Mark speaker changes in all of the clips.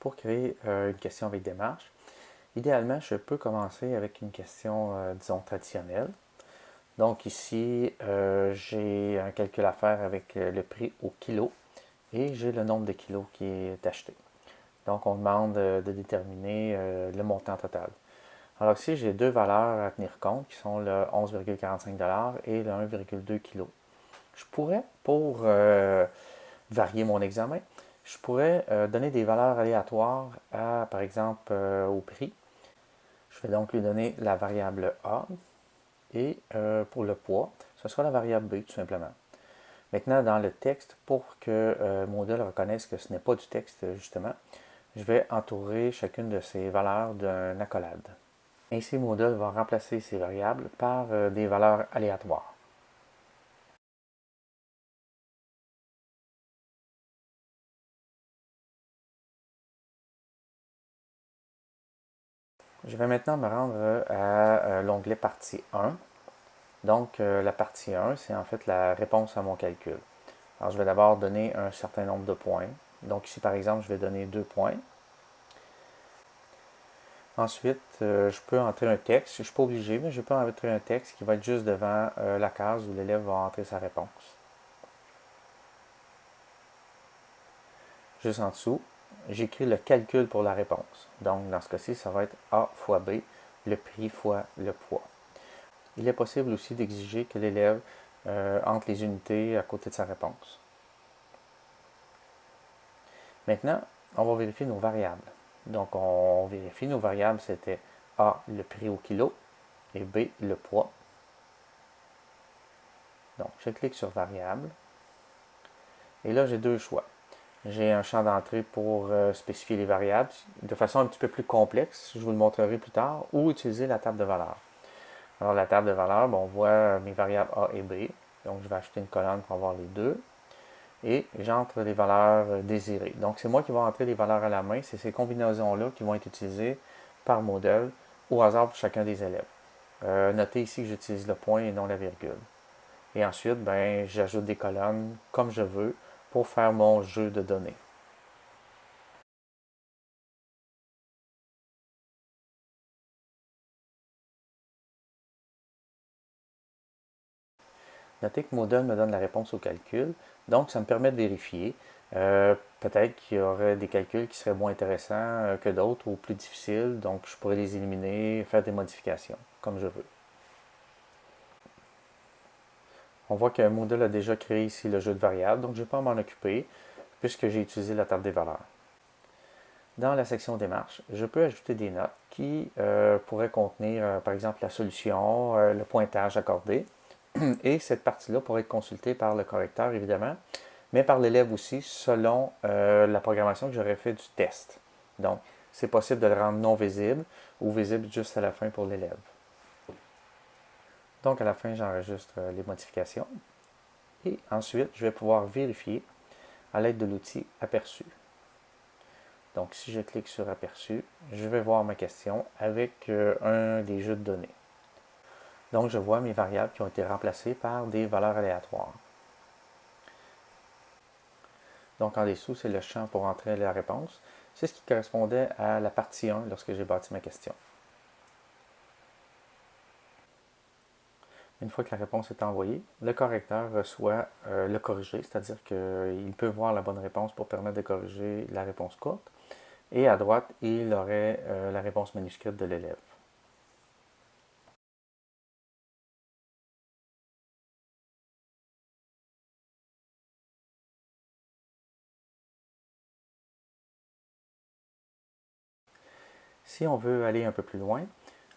Speaker 1: pour créer une question avec démarche. Idéalement, je peux commencer avec une question, disons, traditionnelle. Donc ici, j'ai un calcul à faire avec le prix au kilo et j'ai le nombre de kilos qui est acheté. Donc, on demande de déterminer le montant total. Alors ici, j'ai deux valeurs à tenir compte qui sont le 11,45$ et le 1,2 kg. Je pourrais, pour euh, varier mon examen, je pourrais euh, donner des valeurs aléatoires à, par exemple, euh, au prix. Je vais donc lui donner la variable A et pour le poids, ce sera la variable B tout simplement. Maintenant, dans le texte, pour que Moodle reconnaisse que ce n'est pas du texte, justement, je vais entourer chacune de ces valeurs d'un accolade. Ainsi, Moodle va remplacer ces variables par euh, des valeurs aléatoires. Je vais maintenant me rendre euh, à euh, l'onglet partie 1. Donc, la partie 1, c'est en fait la réponse à mon calcul. Alors, je vais d'abord donner un certain nombre de points. Donc ici, par exemple, je vais donner deux points. Ensuite, euh, je peux entrer un texte. Je ne suis pas obligé, mais je peux entrer un texte qui va être juste devant euh, la case où l'élève va entrer sa réponse. Juste en dessous, j'écris le calcul pour la réponse. Donc, dans ce cas-ci, ça va être A fois B, le prix fois le poids. Il est possible aussi d'exiger que l'élève euh, entre les unités à côté de sa réponse. Maintenant, on va vérifier nos variables. Donc, on vérifie nos variables, c'était A, le prix au kilo, et B, le poids. Donc, je clique sur variable. Et là, j'ai deux choix. J'ai un champ d'entrée pour euh, spécifier les variables de façon un petit peu plus complexe, je vous le montrerai plus tard, ou utiliser la table de valeur. Alors, la table de valeur, on voit mes variables A et B. Donc, je vais acheter une colonne pour avoir les deux et j'entre les valeurs euh, désirées. Donc, c'est moi qui vais entrer les valeurs à la main. C'est ces combinaisons-là qui vont être utilisées par modèle au hasard pour chacun des élèves. Euh, notez ici que j'utilise le point et non la virgule. Et ensuite, ben, j'ajoute des colonnes comme je veux pour faire mon jeu de données. Notez que Moodle me donne la réponse au calcul, donc ça me permet de vérifier. Euh, peut-être qu'il y aurait des calculs qui seraient moins intéressants euh, que d'autres ou plus difficiles, donc je pourrais les éliminer, faire des modifications, comme je veux. On voit que Moodle a déjà créé ici le jeu de variables, donc je ne vais pas m'en occuper, puisque j'ai utilisé la table des valeurs. Dans la section démarche, je peux ajouter des notes qui euh, pourraient contenir, par exemple, la solution, le pointage accordé, et cette partie-là pourrait être consultée par le correcteur, évidemment, mais par l'élève aussi, selon euh, la programmation que j'aurais fait du test. Donc, c'est possible de le rendre non visible ou visible juste à la fin pour l'élève. Donc, à la fin, j'enregistre euh, les modifications. Et ensuite, je vais pouvoir vérifier à l'aide de l'outil Aperçu. Donc, si je clique sur Aperçu, je vais voir ma question avec euh, un des jeux de données. Donc, je vois mes variables qui ont été remplacées par des valeurs aléatoires. Donc, en dessous, c'est le champ pour entrer la réponse. C'est ce qui correspondait à la partie 1 lorsque j'ai bâti ma question. Une fois que la réponse est envoyée, le correcteur reçoit euh, le corrigé, c'est-à-dire qu'il peut voir la bonne réponse pour permettre de corriger la réponse courte. Et à droite, il aurait euh, la réponse manuscrite de l'élève. Si on veut aller un peu plus loin,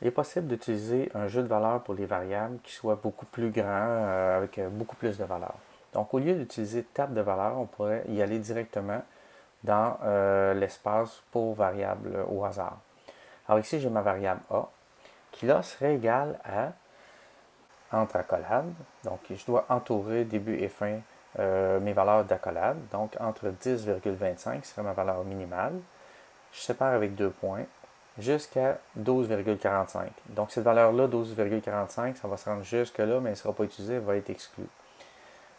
Speaker 1: il est possible d'utiliser un jeu de valeurs pour les variables qui soit beaucoup plus grand, euh, avec euh, beaucoup plus de valeurs. Donc, au lieu d'utiliser table de valeurs, on pourrait y aller directement dans euh, l'espace pour variables au hasard. Alors ici, j'ai ma variable A, qui là serait égale à entre accolades. Donc, je dois entourer début et fin mes valeurs d'accolade. Donc, entre 10,25 serait ma valeur minimale. Je sépare avec deux points jusqu'à 12,45. Donc cette valeur-là, 12,45, ça va se rendre jusque-là, mais elle ne sera pas utilisée, elle va être exclue.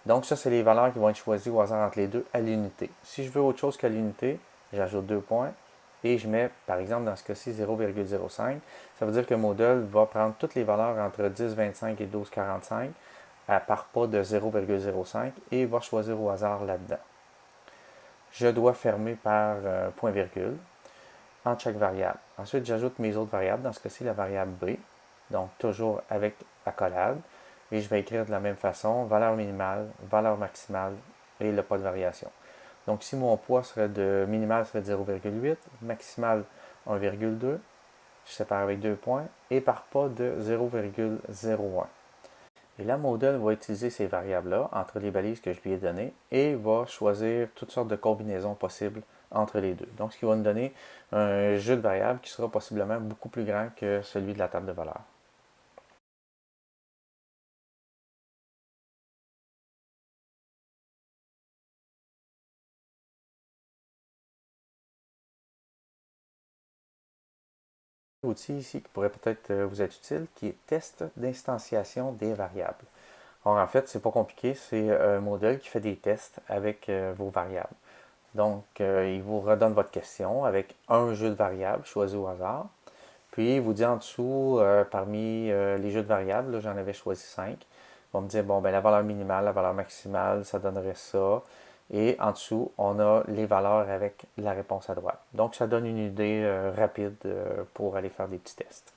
Speaker 1: Donc ça, c'est les valeurs qui vont être choisies au hasard entre les deux à l'unité. Si je veux autre chose qu'à l'unité, j'ajoute deux points et je mets, par exemple, dans ce cas-ci, 0,05. Ça veut dire que Moodle va prendre toutes les valeurs entre 10, 25 et 12, 45 à part pas de 0,05 et va choisir au hasard là-dedans. Je dois fermer par euh, point virgule en chaque variable. Ensuite, j'ajoute mes autres variables, dans ce cas-ci, la variable B, donc toujours avec accolade, et je vais écrire de la même façon, valeur minimale, valeur maximale et le pas de variation. Donc, si mon poids serait de minimal serait 0,8, maximal 1,2, je sépare avec deux points, et par pas de 0,01. Et la modèle va utiliser ces variables-là entre les balises que je lui ai données et va choisir toutes sortes de combinaisons possibles entre les deux. Donc, ce qui va nous donner un jeu de variables qui sera possiblement beaucoup plus grand que celui de la table de valeurs. outil ici qui pourrait peut-être euh, vous être utile, qui est test d'instanciation des variables. Alors en fait, c'est pas compliqué, c'est un modèle qui fait des tests avec euh, vos variables. Donc, euh, il vous redonne votre question avec un jeu de variables choisi au hasard. Puis, il vous dit en dessous, parmi les jeux de variables, j'en avais choisi 5. Il va me dire, bon, ben, la valeur minimale, la valeur maximale, ça donnerait ça. Et en dessous, on a les valeurs avec la réponse à droite. Donc, ça donne une idée euh, rapide euh, pour aller faire des petits tests.